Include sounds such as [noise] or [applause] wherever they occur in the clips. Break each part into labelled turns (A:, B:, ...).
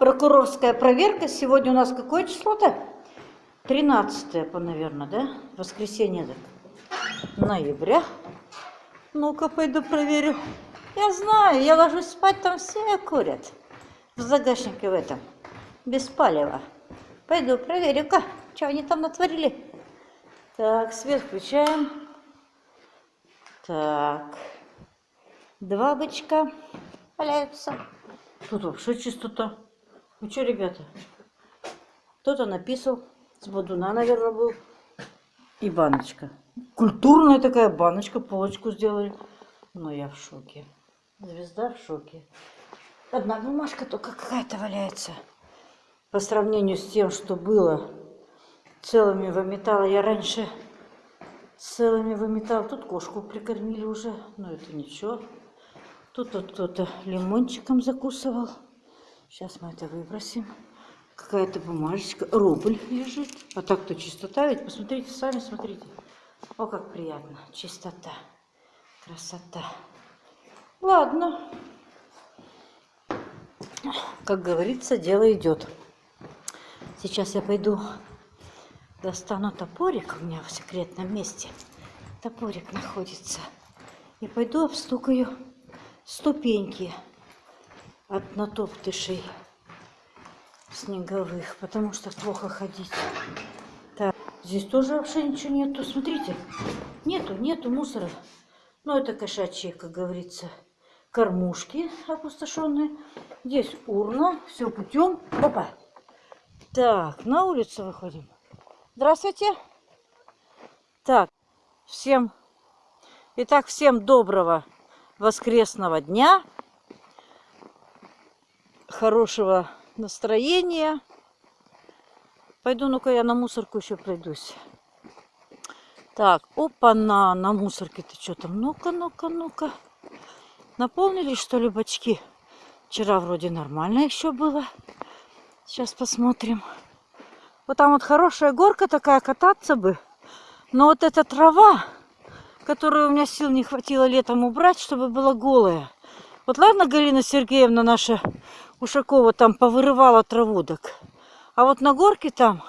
A: Прокурорская проверка. Сегодня у нас какое число-то? 13 по, наверное, да? Воскресенье так. ноября. Ну-ка, пойду проверю. Я знаю, я ложусь спать, там все курят. В загашнике в этом. Без палева. Пойду проверю-ка, что они там натворили. Так, свет включаем. Так. Два бычка валяются. Тут вообще чистота. Ну что, ребята? Кто-то написал. С бодуна, наверное, был. И баночка. Культурная такая баночка. Полочку сделали. Но я в шоке. Звезда в шоке. Одна бумажка только какая-то валяется. По сравнению с тем, что было целыми выметала я раньше целыми выметал. Тут кошку прикормили уже, но это ничего. Тут вот кто-то лимончиком закусывал. Сейчас мы это выбросим. Какая-то бумажечка, рубль лежит. А так-то чистота ведь. Посмотрите, сами смотрите. О, как приятно. Чистота. Красота. Ладно. Как говорится, дело идет. Сейчас я пойду достану топорик у меня в секретном месте. Топорик находится. И пойду обстукаю ступеньки от натоптышей снеговых, потому что плохо ходить. Так, здесь тоже вообще ничего нету. Смотрите, нету, нету мусора. Ну, это кошачьи, как говорится, кормушки опустошенные. Здесь урна, все путем. Опа. Так, на улицу выходим. Здравствуйте. Так, всем, итак, всем доброго воскресного дня, хорошего настроения. Пойду, ну-ка, я на мусорку еще пройдусь. Так, опа-на, на мусорке-то что там? Ну-ка, ну-ка, ну-ка. Наполнились, что ли, бачки? Вчера вроде нормально еще было. Сейчас посмотрим. Вот там вот хорошая горка такая, кататься бы. Но вот эта трава, которую у меня сил не хватило летом убрать, чтобы была голая. Вот ладно, Галина Сергеевна наша Ушакова там повырывала траву, так. А вот на горке там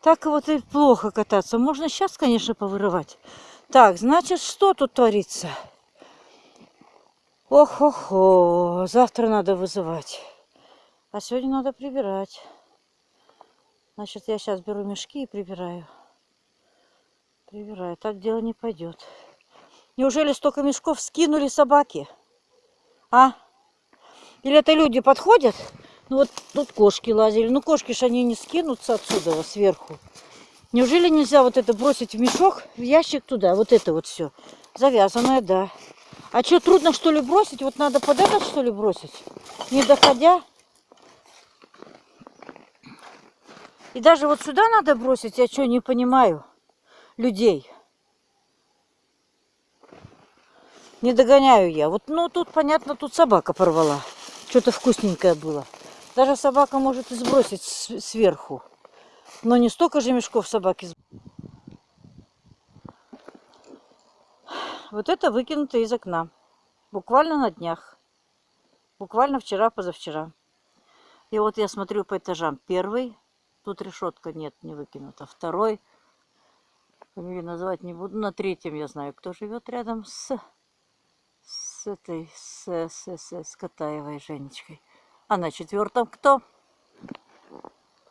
A: так вот и плохо кататься. Можно сейчас, конечно, повырывать. Так, значит, что тут творится? Ох-охо, завтра надо вызывать. А сегодня надо прибирать. Значит, я сейчас беру мешки и прибираю. Прибираю. Так дело не пойдет. Неужели столько мешков скинули собаки? А? Или это люди подходят? Ну вот тут кошки лазили. Ну кошки ж они не скинутся отсюда сверху. Неужели нельзя вот это бросить в мешок, в ящик туда? Вот это вот все. Завязанное, да. А что, трудно что ли бросить? Вот надо под этот что ли бросить? Не доходя? И даже вот сюда надо бросить, я что, не понимаю людей. Не догоняю я. Вот, ну, тут, понятно, тут собака порвала. Что-то вкусненькое было. Даже собака может и сбросить сверху. Но не столько же мешков собаки. Вот это выкинуто из окна. Буквально на днях. Буквально вчера, позавчера. И вот я смотрю по этажам. Первый, Тут решетка нет, не выкинута. Второй, фамилию называть не буду. На третьем я знаю, кто живет рядом с, с этой, с, с, с, с Катаевой Женечкой. А на четвертом кто?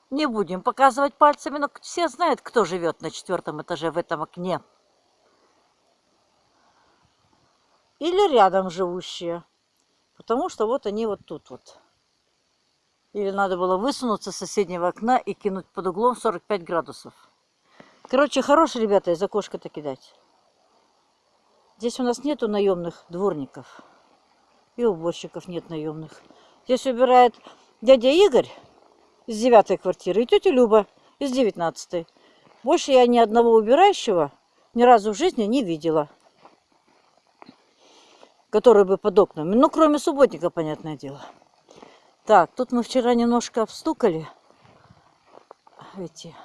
A: Не будем показывать пальцами, но все знают, кто живет на четвертом этаже в этом окне. Или рядом живущие. Потому что вот они вот тут вот. Или надо было высунуться с соседнего окна и кинуть под углом 45 градусов. Короче, хорошие ребята из окошка-то кидать. Здесь у нас нету наемных дворников. И уборщиков нет наемных. Здесь убирает дядя Игорь из девятой квартиры и тетя Люба из девятнадцатой. Больше я ни одного убирающего ни разу в жизни не видела. Который бы под окнами. Ну, кроме субботника, понятное дело. Так, тут мы вчера немножко обстукали эти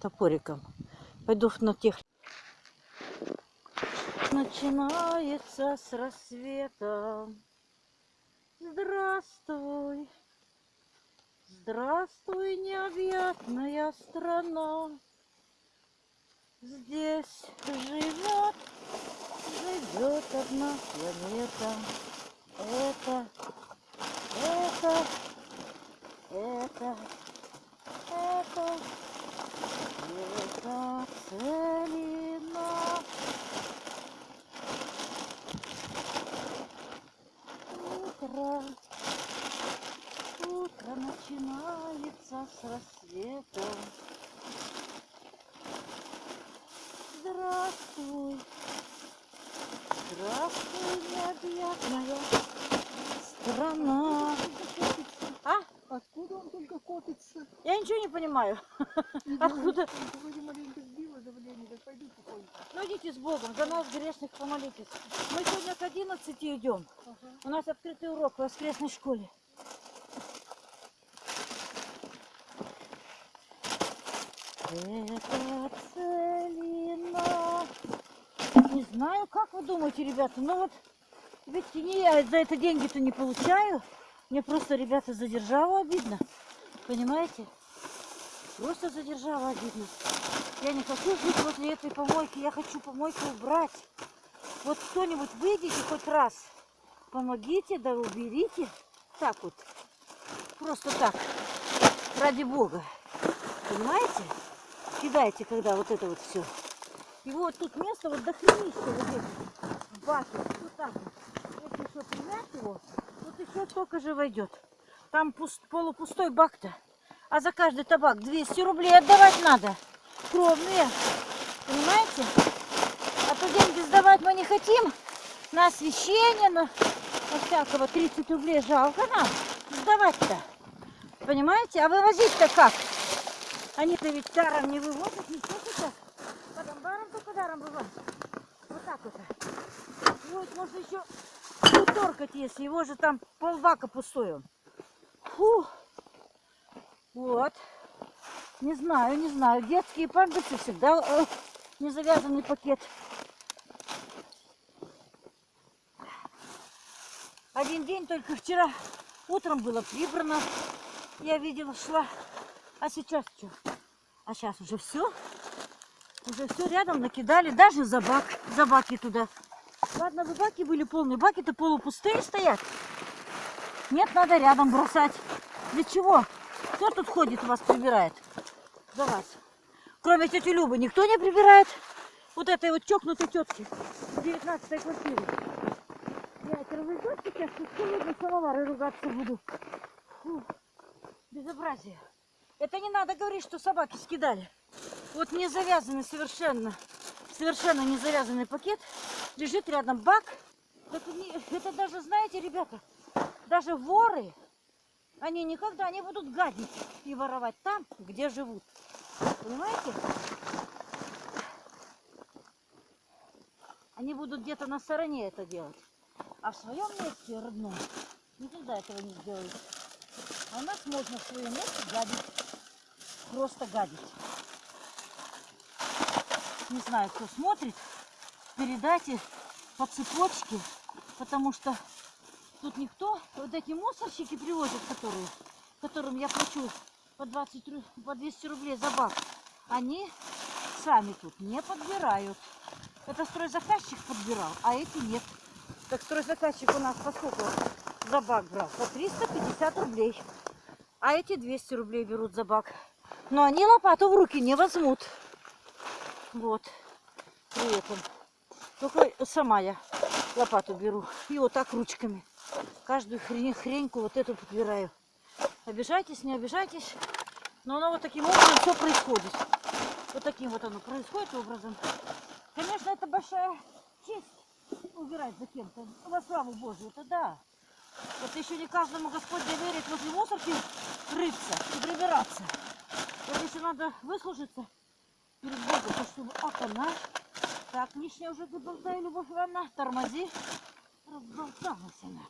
A: топориком. Пойду на тех. Начинается с рассвета. Здравствуй, Здравствуй, необъятная страна. Здесь живет, живет одна планета. Это, это, это, это целина. Утро, утро начинается с рассвета. Здравствуй, здравствуй, необъятная страна. А?
B: Откуда он только копится?
A: Я ничего не понимаю. [laughs] Откуда? Ну идите с Богом, за нас грешных помолитесь. Мы сегодня к 11 идем.
B: Ага.
A: У нас открытый урок в воскресной школе. Это целина. Не знаю, как вы думаете, ребята, но вот ведь не я за это деньги-то не получаю. Мне просто, ребята, за державу обидно. Понимаете? Просто за державу обидно. Я не хочу жить возле этой помойки. Я хочу помойку убрать. Вот кто-нибудь выйдите хоть раз. Помогите, да уберите. Так вот. Просто так. Ради Бога. Понимаете? Кидайте, когда вот это вот все. И вот тут место вот дохренища вот здесь. В баке. Вот так вот. Если еще примять его, тут еще столько же войдет. Там пуст- полупустой бак-то. А за каждый табак 200 рублей отдавать надо. Кровные. Понимаете? А то деньги сдавать мы не хотим. На освещение, на, на всякого 30 рублей жалко нам. Сдавать-то. Понимаете? А вывозить-то как? Они-то ведь даром не вывозят, ничего даром вывозят. Вот так вот. Вот, можно еще уторкать, если его же там полбака пустой он. Фу. Вот. Не знаю, не знаю. Детские памперсы всегда э, не завязанный пакет. Один день только вчера утром было прибрано. Я видела, шла. А сейчас что? А сейчас уже все. Уже все рядом накидали. Даже за бак. За баки туда. Ладно, бы баки были полные. Баки-то полупустые стоят. Нет, надо рядом бросать. Для чего? Кто тут ходит вас прибирает? За вас. Кроме тети Любы никто не прибирает. Вот этой вот чокнутой тетки в 19 квартире. Я это разведет сейчас, тут холодный самовар и ругаться буду. Фу, безобразие. Это не надо говорить, что собаки скидали. Вот не завязанный совершенно, совершенно не завязанный пакет. Лежит рядом бак. Это, не- это даже, знаете, ребята, даже воры, они никогда не будут гадить и воровать там, где живут. Понимаете? Они будут где-то на стороне это делать. А в своем месте родном никогда этого не сделают. А у нас можно в своем месте гадить. Просто гадить. Не знаю, кто смотрит. Передайте по цепочке, потому что тут никто, вот эти мусорщики привозят, которые, которым я плачу по, 20, ру- по 200 рублей за бак, они сами тут не подбирают. Это стройзаказчик подбирал, а эти нет. Так стройзаказчик у нас по за бак брал? По 350 рублей. А эти 200 рублей берут за бак. Но они лопату в руки не возьмут. Вот. При этом. Только сама я лопату беру. И вот так ручками. Каждую хрень, хреньку вот эту подбираю. Обижайтесь, не обижайтесь. Но оно вот таким образом все происходит. Вот таким вот оно происходит образом. Конечно, это большая честь убирать за кем-то. Во славу Божию, это да. Вот еще не каждому Господь доверит возле мусорки рыться и прибираться. Вот еще надо выслужиться перед Богом, то чтобы ах она. Так, лишнее уже ты болтаю, Любовь Ивановна, тормози. Разболталась она.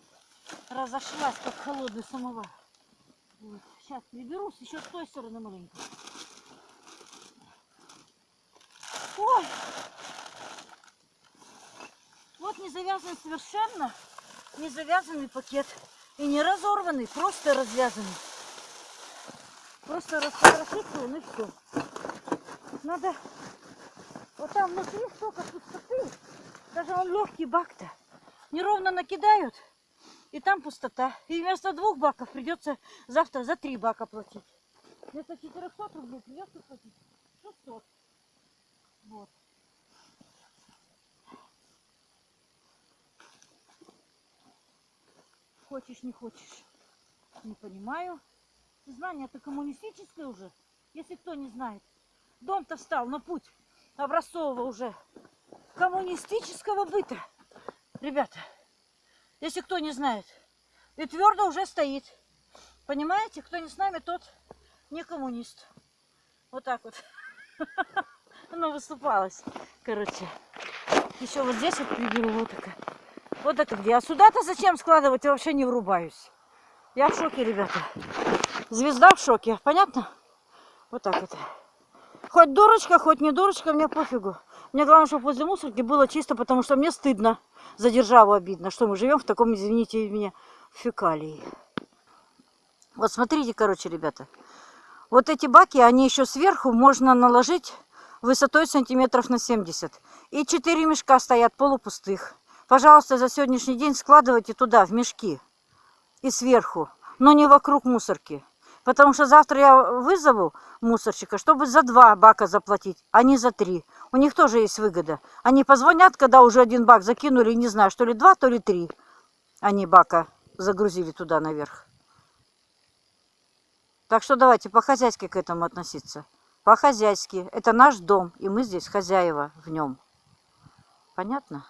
A: Разошлась, как холодный самовар. Вот. Сейчас приберусь, еще с той стороны маленько. Ой! Вот не завязанный совершенно, не завязанный пакет. И не разорванный, просто развязанный. Просто он и все. Надо... Вот там внутри столько пустоты. Даже он легкий бак-то. Неровно накидают, и там пустота. И вместо двух баков придется завтра за три бака платить. Вместо 400 рублей придется платить 600. Вот. Хочешь, не хочешь. Не понимаю. Знание-то коммунистическое уже, если кто не знает. Дом-то встал на путь образцового уже коммунистического быта. Ребята, если кто не знает, и твердо уже стоит. Понимаете, кто не с нами, тот не коммунист. Вот так вот. [laughs] Оно выступалось. Короче. Еще вот здесь вот приберу вот такая. Вот это где. А сюда-то зачем складывать, я вообще не врубаюсь. Я в шоке, ребята. Звезда в шоке. Понятно? Вот так вот. Хоть дурочка, хоть не дурочка, мне пофигу. Мне главное, чтобы возле мусорки было чисто, потому что мне стыдно. За державу обидно, что мы живем в таком, извините меня, фекалии. Вот смотрите, короче, ребята. Вот эти баки, они еще сверху можно наложить высотой сантиметров на 70. И четыре мешка стоят полупустых. Пожалуйста, за сегодняшний день складывайте туда, в мешки. И сверху. Но не вокруг мусорки. Потому что завтра я вызову мусорщика, чтобы за два бака заплатить, а не за три. У них тоже есть выгода. Они позвонят, когда уже один бак закинули, не знаю, что ли два, то ли три. Они бака загрузили туда наверх. Так что давайте по-хозяйски к этому относиться. По-хозяйски. Это наш дом, и мы здесь хозяева в нем. Понятно?